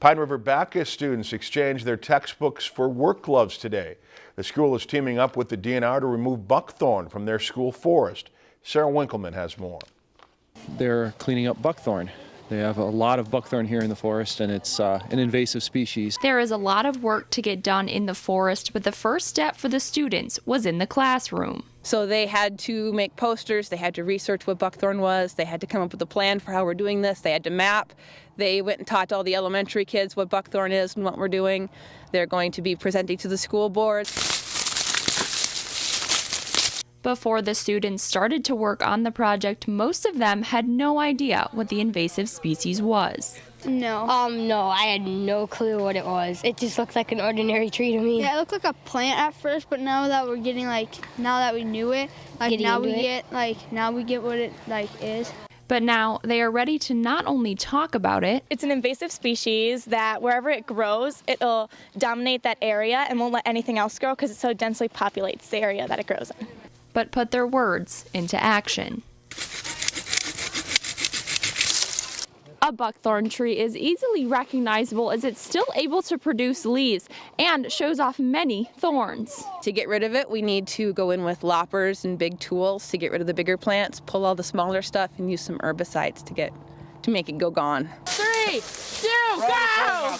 Pine River Backus students exchanged their textbooks for work gloves today. The school is teaming up with the DNR to remove buckthorn from their school forest. Sarah Winkleman has more. They're cleaning up buckthorn. They have a lot of buckthorn here in the forest and it's uh, an invasive species. There is a lot of work to get done in the forest, but the first step for the students was in the classroom. So they had to make posters, they had to research what buckthorn was, they had to come up with a plan for how we're doing this, they had to map. They went and taught all the elementary kids what buckthorn is and what we're doing. They're going to be presenting to the school board. Before the students started to work on the project, most of them had no idea what the invasive species was. No. Um, no, I had no clue what it was. It just looked like an ordinary tree to me. Yeah, it looked like a plant at first, but now that we're getting like, now that we knew it, like Getting now we it. get like, now we get what it like is. But now they are ready to not only talk about it, It's an invasive species that wherever it grows, it'll dominate that area and won't let anything else grow because it so densely populates the area that it grows in. But put their words into action. A buckthorn tree is easily recognizable as it's still able to produce leaves and shows off many thorns. To get rid of it, we need to go in with loppers and big tools to get rid of the bigger plants, pull all the smaller stuff, and use some herbicides to get to make it go gone. Three, two, go!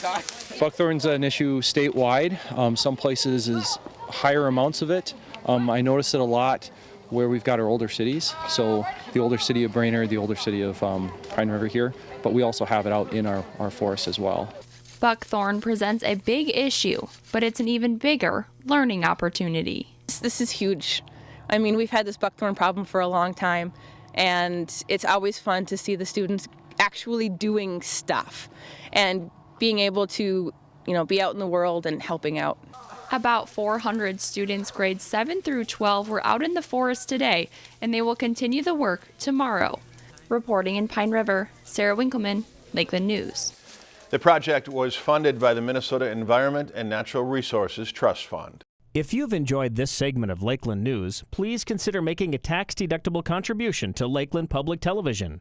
Buckthorn's an issue statewide. Um, some places is higher amounts of it. Um, I notice it a lot where we've got our older cities. So the older city of Brainerd, the older city of um, Pine River here, but we also have it out in our, our forests as well. Buckthorn presents a big issue, but it's an even bigger learning opportunity. This, this is huge. I mean, we've had this buckthorn problem for a long time, and it's always fun to see the students actually doing stuff and being able to, you know, be out in the world and helping out. About 400 students grades 7 through 12 were out in the forest today, and they will continue the work tomorrow. Reporting in Pine River, Sarah Winkleman, Lakeland News. The project was funded by the Minnesota Environment and Natural Resources Trust Fund. If you've enjoyed this segment of Lakeland News, please consider making a tax-deductible contribution to Lakeland Public Television.